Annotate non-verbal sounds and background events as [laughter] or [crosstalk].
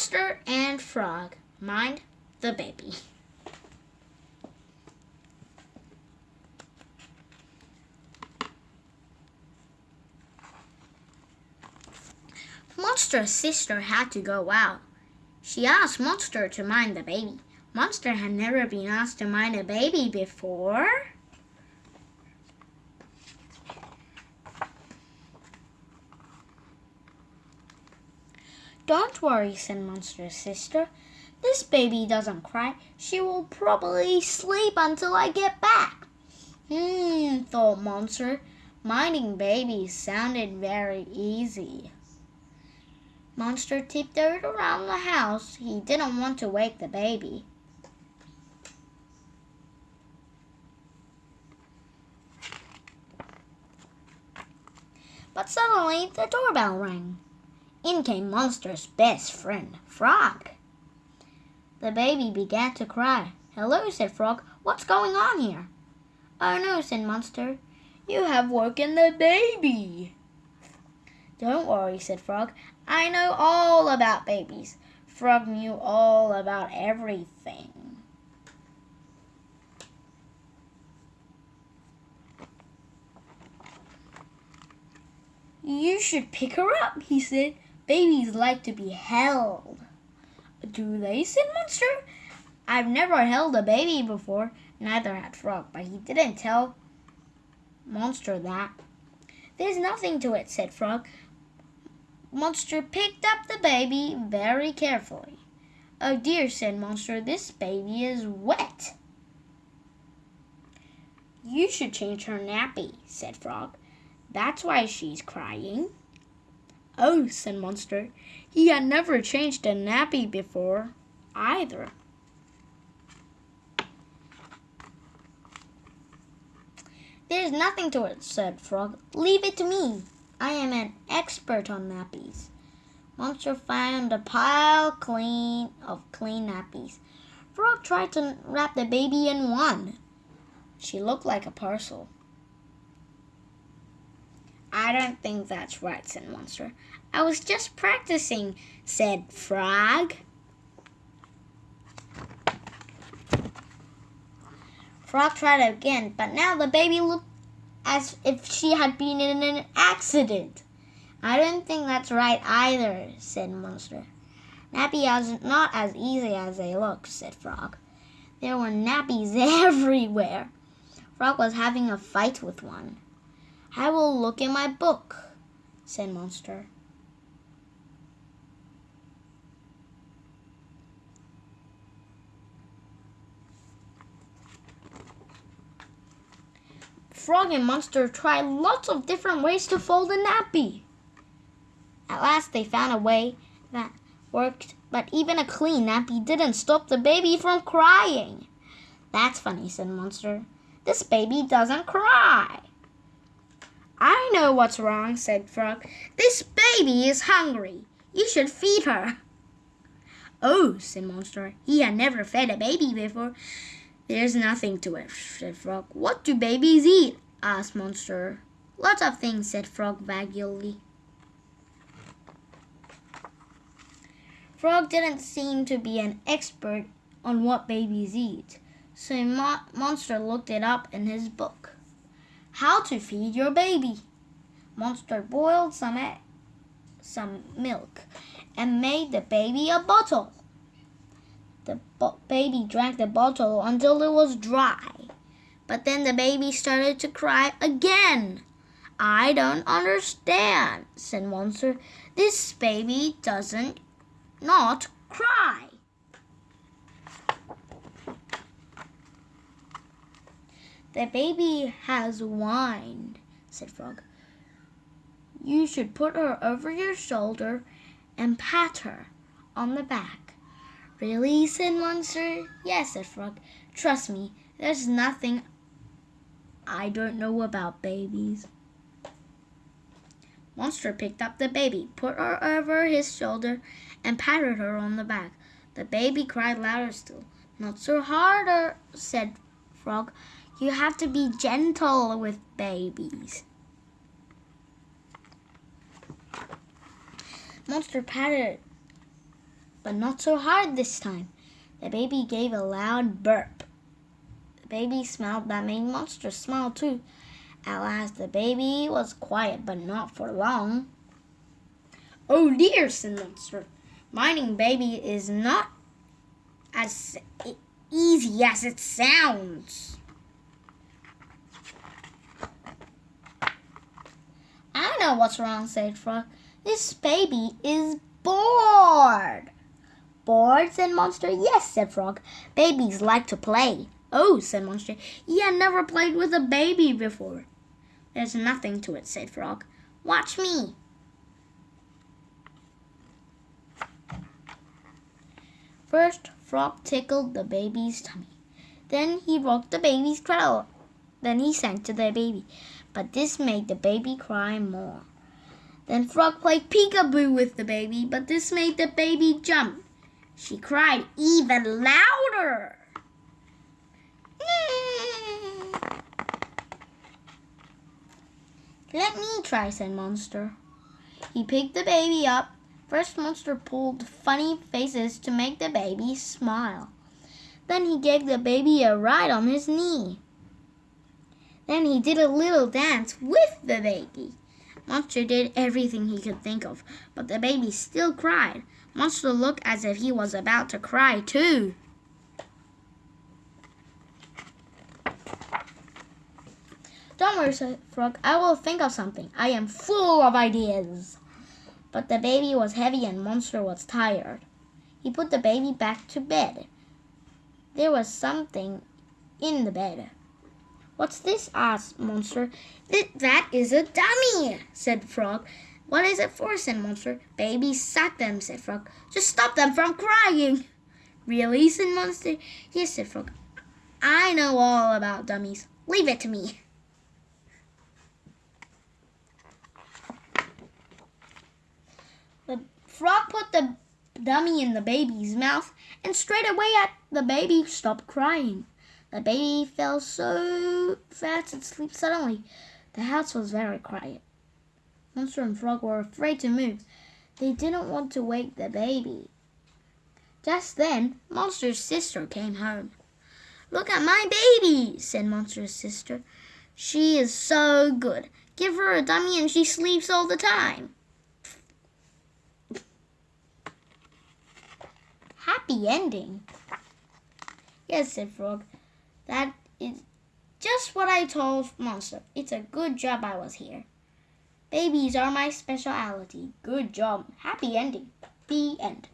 Monster and Frog mind the baby. Monster's sister had to go out. She asked Monster to mind the baby. Monster had never been asked to mind a baby before. Don't worry, said Monster's sister. This baby doesn't cry. She will probably sleep until I get back. Hmm, thought Monster. Minding babies sounded very easy. Monster tiptoed around the house. He didn't want to wake the baby. But suddenly the doorbell rang. In came Monster's best friend, Frog. The baby began to cry. Hello, said Frog. What's going on here? Oh no, said Monster. You have woken the baby. Don't worry, said Frog. I know all about babies. Frog knew all about everything. You should pick her up, he said. Babies like to be held. Do they, said Monster? I've never held a baby before. Neither had Frog, but he didn't tell Monster that. There's nothing to it, said Frog. Monster picked up the baby very carefully. Oh dear, said Monster, this baby is wet. You should change her nappy, said Frog. That's why she's crying. Oh, said Monster. He had never changed a nappy before, either. There's nothing to it, said Frog. Leave it to me. I am an expert on nappies. Monster found a pile clean of clean nappies. Frog tried to wrap the baby in one. She looked like a parcel. I don't think that's right, said Monster. I was just practicing, said Frog. Frog tried again, but now the baby looked as if she had been in an accident. I don't think that's right either, said Monster. Nappies is not as easy as they look, said Frog. There were nappies [laughs] everywhere. Frog was having a fight with one. I will look in my book, said Monster. Frog and Monster tried lots of different ways to fold a nappy. At last they found a way that worked, but even a clean nappy didn't stop the baby from crying. That's funny, said Monster. This baby doesn't cry. I know what's wrong, said Frog. This baby is hungry. You should feed her. Oh, said Monster. He had never fed a baby before. There's nothing to it, said Frog. What do babies eat? asked Monster. Lots of things, said Frog vaguely. Frog didn't seem to be an expert on what babies eat, so Mo Monster looked it up in his book. How to feed your baby. Monster boiled some some milk and made the baby a bottle. The baby drank the bottle until it was dry. But then the baby started to cry again. I don't understand, said Monster. This baby doesn't not cry. The baby has whined, said Frog. You should put her over your shoulder and pat her on the back. Really, said Monster. Yes, said Frog. Trust me, there's nothing I don't know about babies. Monster picked up the baby, put her over his shoulder, and patted her on the back. The baby cried louder still. Not so harder, uh, said Frog. You have to be gentle with babies. Monster patted but not so hard this time. The baby gave a loud burp. The baby smiled that made Monster smile too. At last the baby was quiet, but not for long. Oh dear, said Monster. Minding baby is not as easy as it sounds. Know what's wrong, said Frog. This baby is bored. Bored, said Monster. Yes, said Frog. Babies like to play. Oh, said Monster. Had never played with a baby before. There's nothing to it, said Frog. Watch me. First, Frog tickled the baby's tummy. Then he rocked the baby's cradle. Then he sang to the baby. But this made the baby cry more. Then Frog played peekaboo with the baby, but this made the baby jump. She cried even louder. [laughs] Let me try, said Monster. He picked the baby up. First, Monster pulled funny faces to make the baby smile. Then he gave the baby a ride on his knee. Then he did a little dance with the baby. Monster did everything he could think of, but the baby still cried. Monster looked as if he was about to cry too. Don't worry, said Frog. I will think of something. I am full of ideas. But the baby was heavy and Monster was tired. He put the baby back to bed. There was something in the bed. What's this? asked Monster. That is a dummy, said Frog. What is it for? said Monster. Babies suck them, said Frog. Just stop them from crying. Really? said Monster. Yes, said Frog. I know all about dummies. Leave it to me. The frog put the dummy in the baby's mouth, and straight away the baby stopped crying. The baby fell so fast asleep suddenly. The house was very quiet. Monster and Frog were afraid to move. They didn't want to wake the baby. Just then, Monster's sister came home. Look at my baby, said Monster's sister. She is so good. Give her a dummy and she sleeps all the time. Happy ending. Yes, said Frog. That is just what I told Monster. It's a good job I was here. Babies are my specialty. Good job. Happy ending. The end.